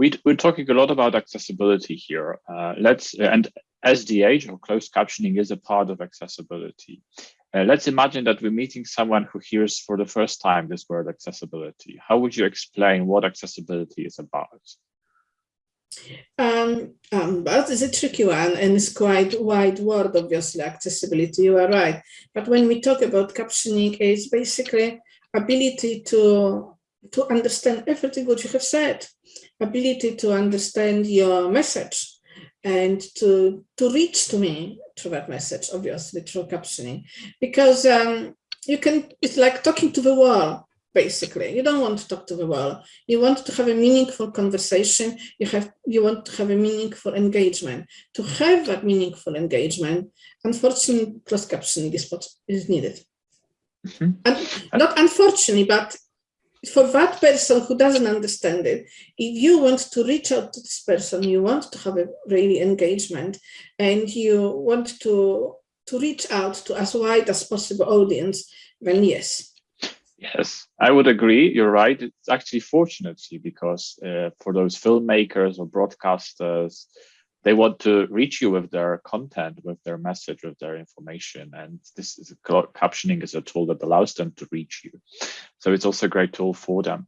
we, we're talking a lot about accessibility here. Uh, let's and SDH or closed captioning is a part of accessibility. Uh, let's imagine that we're meeting someone who hears for the first time this word accessibility. How would you explain what accessibility is about? Um, um, that is a tricky one and it's quite wide word, obviously, accessibility, you are right. But when we talk about captioning, it's basically ability to, to understand everything what you have said, ability to understand your message and to, to reach to me through that message, obviously, through captioning. Because um, you can, it's like talking to the wall basically. You don't want to talk to the wall. You want to have a meaningful conversation. You have you want to have a meaningful engagement. To have that meaningful engagement, unfortunately, closed captioning is what is needed. Mm -hmm. And not unfortunately, but for that person who doesn't understand it, if you want to reach out to this person, you want to have a really engagement and you want to, to reach out to as wide as possible audience, then yes, Yes, I would agree. You're right. It's actually fortunately because uh, for those filmmakers or broadcasters, they want to reach you with their content, with their message, with their information. And this is captioning is a tool that allows them to reach you. So it's also a great tool for them.